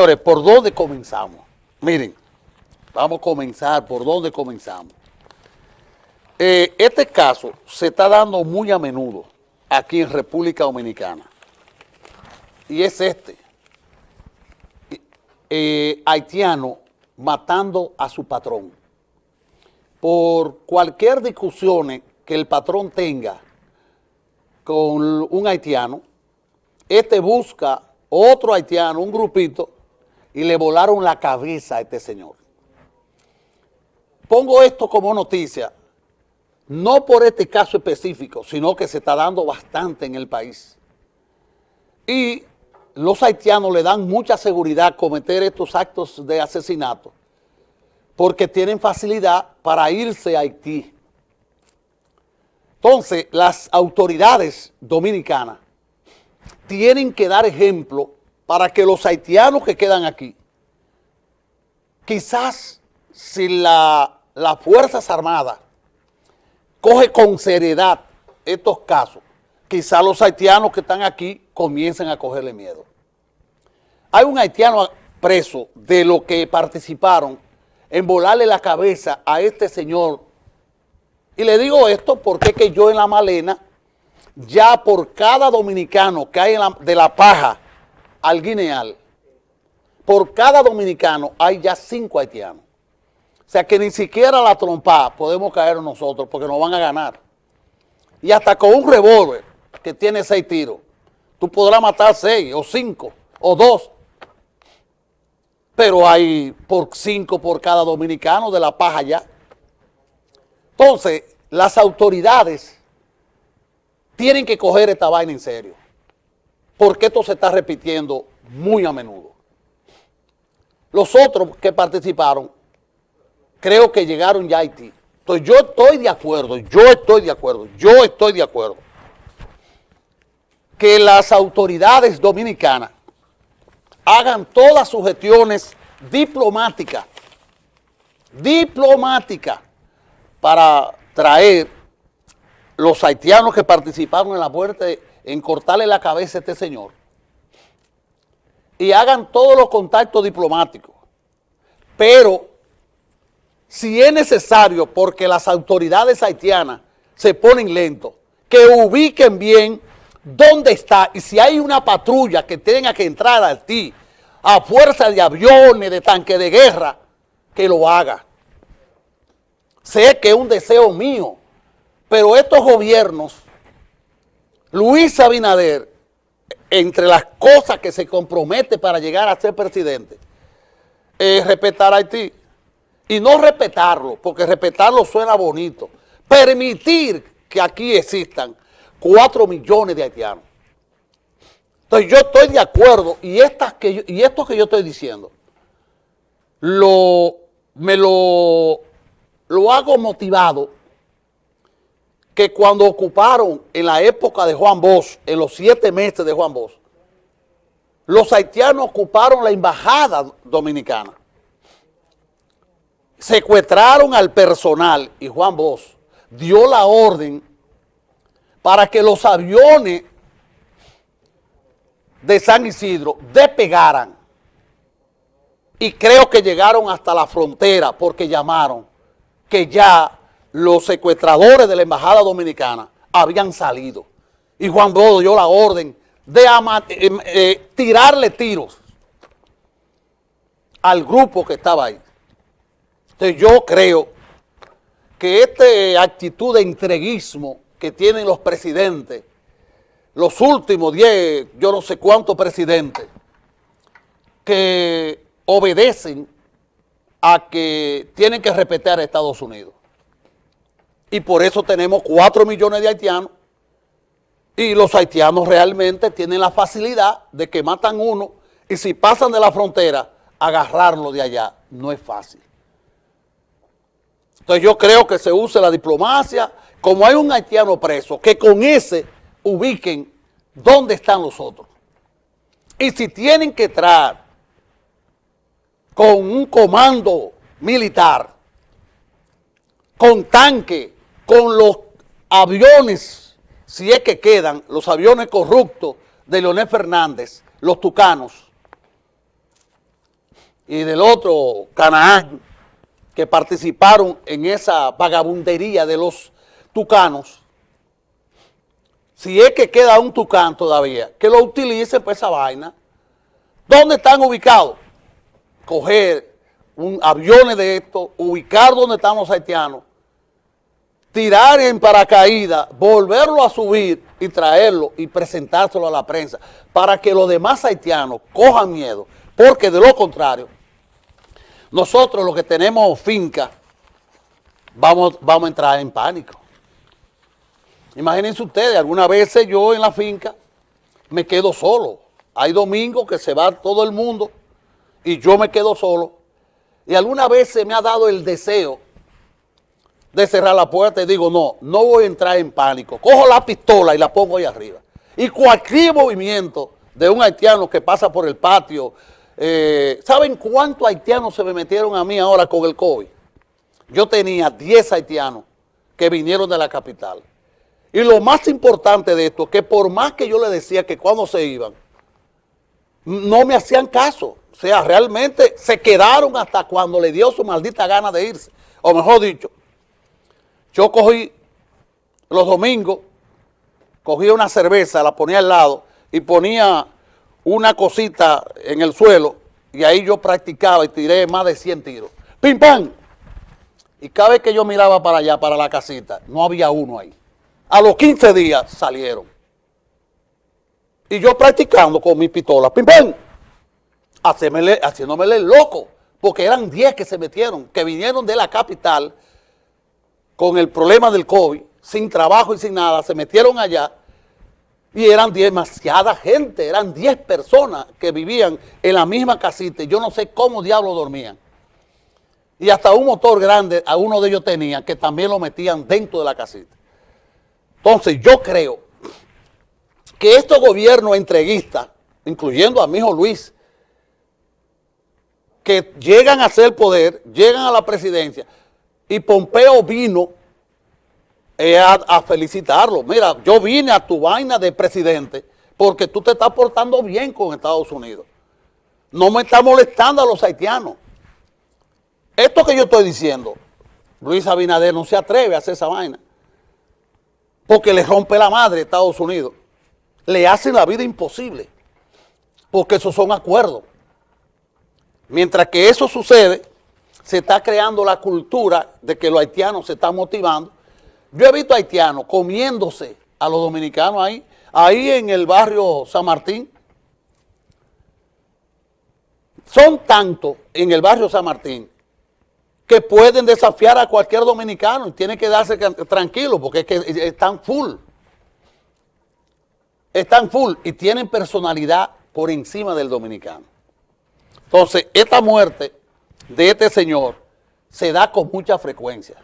¿por dónde comenzamos? Miren, vamos a comenzar por dónde comenzamos. Eh, este caso se está dando muy a menudo aquí en República Dominicana. Y es este. Eh, haitiano matando a su patrón. Por cualquier discusión que el patrón tenga con un haitiano, este busca otro haitiano, un grupito, y le volaron la cabeza a este señor. Pongo esto como noticia, no por este caso específico, sino que se está dando bastante en el país. Y los haitianos le dan mucha seguridad cometer estos actos de asesinato porque tienen facilidad para irse a Haití. Entonces, las autoridades dominicanas tienen que dar ejemplo para que los haitianos que quedan aquí, quizás si la, las Fuerzas Armadas coge con seriedad estos casos, quizás los haitianos que están aquí comiencen a cogerle miedo. Hay un haitiano preso de los que participaron en volarle la cabeza a este señor. Y le digo esto porque es que yo en la malena, ya por cada dominicano que hay de la paja al guineal, por cada dominicano hay ya cinco haitianos. O sea que ni siquiera la trompa podemos caer nosotros porque nos van a ganar. Y hasta con un revólver que tiene seis tiros, tú podrás matar seis o cinco o dos pero hay por cinco por cada dominicano de la paja ya. Entonces, las autoridades tienen que coger esta vaina en serio, porque esto se está repitiendo muy a menudo. Los otros que participaron, creo que llegaron ya a Haití. Entonces, yo estoy de acuerdo, yo estoy de acuerdo, yo estoy de acuerdo que las autoridades dominicanas hagan todas sus gestiones diplomáticas, diplomáticas, para traer los haitianos que participaron en la muerte, en cortarle la cabeza a este señor, y hagan todos los contactos diplomáticos. Pero, si es necesario, porque las autoridades haitianas se ponen lentos, que ubiquen bien dónde está, y si hay una patrulla que tenga que entrar a ti, a fuerza de aviones, de tanques de guerra, que lo haga. Sé que es un deseo mío, pero estos gobiernos, Luis Abinader, entre las cosas que se compromete para llegar a ser presidente, es respetar a Haití. Y no respetarlo, porque respetarlo suena bonito. Permitir que aquí existan cuatro millones de haitianos. Entonces yo estoy de acuerdo y, estas y esto que yo estoy diciendo, me lo hago motivado que cuando ocuparon en la época de Juan Bosch, en los siete meses de Juan Bosch, los haitianos ocuparon la embajada dominicana. Secuestraron al personal y Juan Bosch dio la orden para que los aviones de San Isidro despegaran y creo que llegaron hasta la frontera porque llamaron que ya los secuestradores de la Embajada Dominicana habían salido. Y Juan Bodo dio la orden de eh, eh, tirarle tiros al grupo que estaba ahí. Entonces yo creo que esta actitud de entreguismo que tienen los presidentes los últimos 10, yo no sé cuántos presidentes, que obedecen a que tienen que respetar a Estados Unidos. Y por eso tenemos 4 millones de haitianos y los haitianos realmente tienen la facilidad de que matan uno y si pasan de la frontera, agarrarlo de allá no es fácil. Entonces yo creo que se use la diplomacia, como hay un haitiano preso, que con ese ubiquen dónde están los otros. Y si tienen que entrar con un comando militar, con tanque, con los aviones, si es que quedan, los aviones corruptos de Leonel Fernández, los tucanos, y del otro, Canaán, que participaron en esa vagabundería de los tucanos, si es que queda un tucán todavía, que lo utilicen para esa vaina. ¿Dónde están ubicados? Coger un aviones de esto, ubicar donde están los haitianos, tirar en paracaídas, volverlo a subir y traerlo y presentárselo a la prensa para que los demás haitianos cojan miedo, porque de lo contrario, nosotros los que tenemos finca, vamos, vamos a entrar en pánico. Imagínense ustedes, algunas veces yo en la finca me quedo solo. Hay domingos que se va todo el mundo y yo me quedo solo. Y alguna vez se me ha dado el deseo de cerrar la puerta y digo, no, no voy a entrar en pánico. Cojo la pistola y la pongo ahí arriba. Y cualquier movimiento de un haitiano que pasa por el patio, eh, ¿saben cuántos haitianos se me metieron a mí ahora con el COVID? Yo tenía 10 haitianos que vinieron de la capital. Y lo más importante de esto, que por más que yo le decía que cuando se iban, no me hacían caso. O sea, realmente se quedaron hasta cuando le dio su maldita gana de irse. O mejor dicho, yo cogí los domingos, cogía una cerveza, la ponía al lado y ponía una cosita en el suelo y ahí yo practicaba y tiré más de 100 tiros. ¡Pim, pam! Y cada vez que yo miraba para allá, para la casita, no había uno ahí. A los 15 días salieron. Y yo practicando con mi pistola, ¡pim, pam! haciéndome el loco, porque eran 10 que se metieron, que vinieron de la capital con el problema del COVID, sin trabajo y sin nada, se metieron allá y eran demasiada gente, eran 10 personas que vivían en la misma casita y yo no sé cómo diablos dormían. Y hasta un motor grande a uno de ellos tenía que también lo metían dentro de la casita. Entonces yo creo que estos gobiernos entreguistas, incluyendo a mi hijo Luis, que llegan a ser poder, llegan a la presidencia, y Pompeo vino eh, a, felicitarlo. Mira, yo vine a tu vaina de presidente porque tú te estás portando bien con Estados Unidos. No me está molestando a los haitianos. Esto que yo estoy diciendo, Luis Abinader no se atreve a hacer esa vaina. Porque le rompe la madre a Estados Unidos. Le hacen la vida imposible. Porque esos son acuerdos. Mientras que eso sucede, se está creando la cultura de que los haitianos se están motivando. Yo he visto haitianos comiéndose a los dominicanos ahí, ahí en el barrio San Martín. Son tantos en el barrio San Martín que pueden desafiar a cualquier dominicano y tienen que darse tranquilo porque es que están full. Están full y tienen personalidad por encima del dominicano. Entonces, esta muerte de este señor se da con mucha frecuencia.